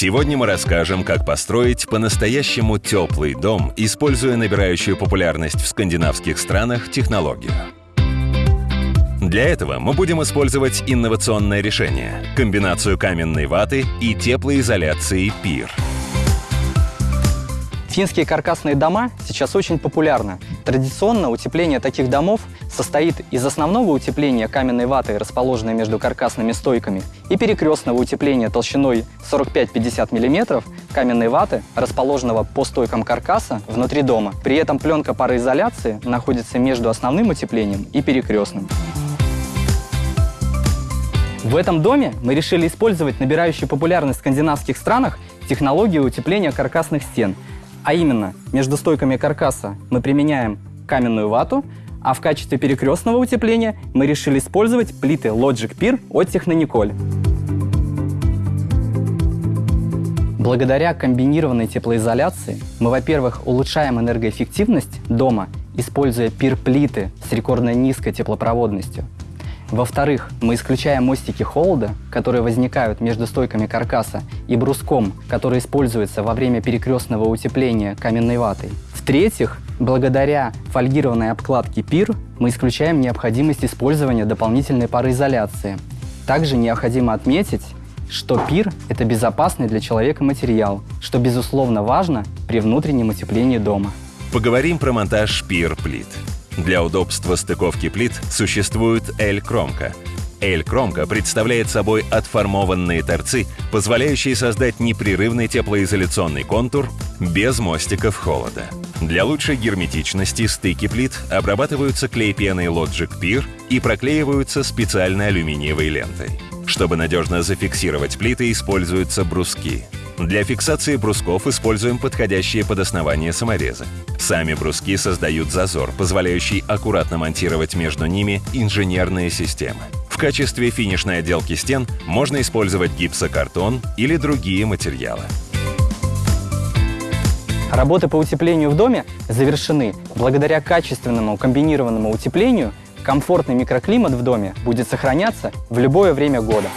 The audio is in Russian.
Сегодня мы расскажем, как построить по-настоящему теплый дом, используя набирающую популярность в скандинавских странах технологию. Для этого мы будем использовать инновационное решение – комбинацию каменной ваты и теплоизоляции ПИР – Финские каркасные дома сейчас очень популярны. Традиционно утепление таких домов состоит из основного утепления каменной ваты, расположенной между каркасными стойками, и перекрестного утепления толщиной 45-50 мм каменной ваты, расположенного по стойкам каркаса внутри дома. При этом пленка пароизоляции находится между основным утеплением и перекрестным. В этом доме мы решили использовать набирающую популярность в скандинавских странах технологию утепления каркасных стен – а именно, между стойками каркаса мы применяем каменную вату, а в качестве перекрестного утепления мы решили использовать плиты Logic Pier от Технониколь. Благодаря комбинированной теплоизоляции мы, во-первых, улучшаем энергоэффективность дома, используя пир-плиты с рекордно низкой теплопроводностью – во-вторых, мы исключаем мостики холода, которые возникают между стойками каркаса, и бруском, который используется во время перекрестного утепления каменной ватой. В-третьих, благодаря фольгированной обкладке ПИР мы исключаем необходимость использования дополнительной пароизоляции. Также необходимо отметить, что пир – это безопасный для человека материал, что безусловно важно при внутреннем утеплении дома. Поговорим про монтаж пир-плит. Для удобства стыковки плит существует L-кромка. L-кромка представляет собой отформованные торцы, позволяющие создать непрерывный теплоизоляционный контур без мостиков холода. Для лучшей герметичности стыки плит обрабатываются клей-пеной Logic Pier и проклеиваются специальной алюминиевой лентой. Чтобы надежно зафиксировать плиты, используются бруски. Для фиксации брусков используем подходящие под основание саморезы. Сами бруски создают зазор, позволяющий аккуратно монтировать между ними инженерные системы. В качестве финишной отделки стен можно использовать гипсокартон или другие материалы. Работы по утеплению в доме завершены. Благодаря качественному комбинированному утеплению комфортный микроклимат в доме будет сохраняться в любое время года.